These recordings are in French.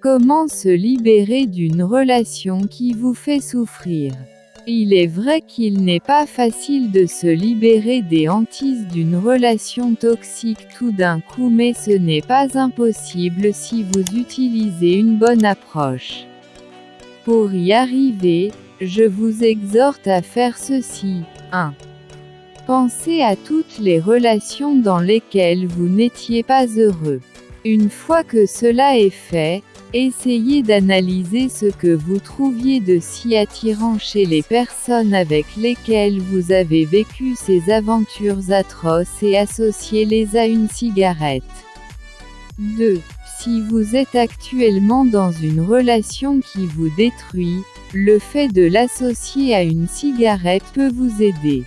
Comment se libérer d'une relation qui vous fait souffrir? Il est vrai qu'il n'est pas facile de se libérer des hantises d'une relation toxique tout d'un coup mais ce n'est pas impossible si vous utilisez une bonne approche. Pour y arriver, je vous exhorte à faire ceci. 1. Pensez à toutes les relations dans lesquelles vous n'étiez pas heureux. Une fois que cela est fait, essayez d'analyser ce que vous trouviez de si attirant chez les personnes avec lesquelles vous avez vécu ces aventures atroces et associez-les à une cigarette. 2. Si vous êtes actuellement dans une relation qui vous détruit, le fait de l'associer à une cigarette peut vous aider.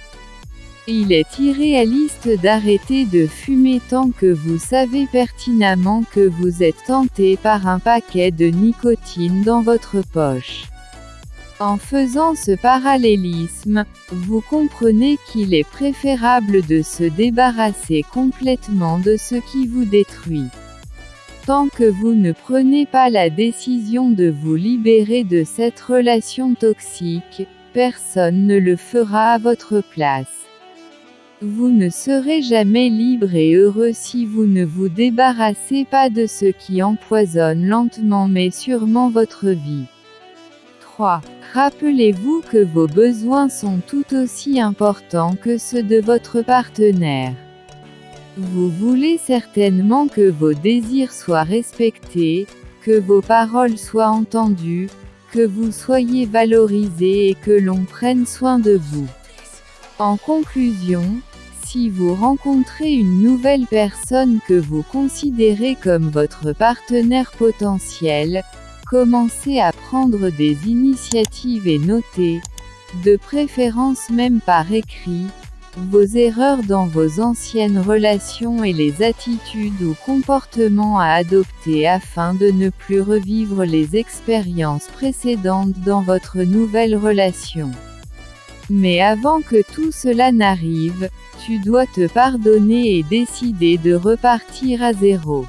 Il est irréaliste d'arrêter de fumer tant que vous savez pertinemment que vous êtes tenté par un paquet de nicotine dans votre poche. En faisant ce parallélisme, vous comprenez qu'il est préférable de se débarrasser complètement de ce qui vous détruit. Tant que vous ne prenez pas la décision de vous libérer de cette relation toxique, personne ne le fera à votre place. Vous ne serez jamais libre et heureux si vous ne vous débarrassez pas de ce qui empoisonne lentement mais sûrement votre vie. 3. Rappelez-vous que vos besoins sont tout aussi importants que ceux de votre partenaire. Vous voulez certainement que vos désirs soient respectés, que vos paroles soient entendues, que vous soyez valorisé et que l'on prenne soin de vous. En conclusion, si vous rencontrez une nouvelle personne que vous considérez comme votre partenaire potentiel, commencez à prendre des initiatives et notez, de préférence même par écrit, vos erreurs dans vos anciennes relations et les attitudes ou comportements à adopter afin de ne plus revivre les expériences précédentes dans votre nouvelle relation. Mais avant que tout cela n'arrive, tu dois te pardonner et décider de repartir à zéro.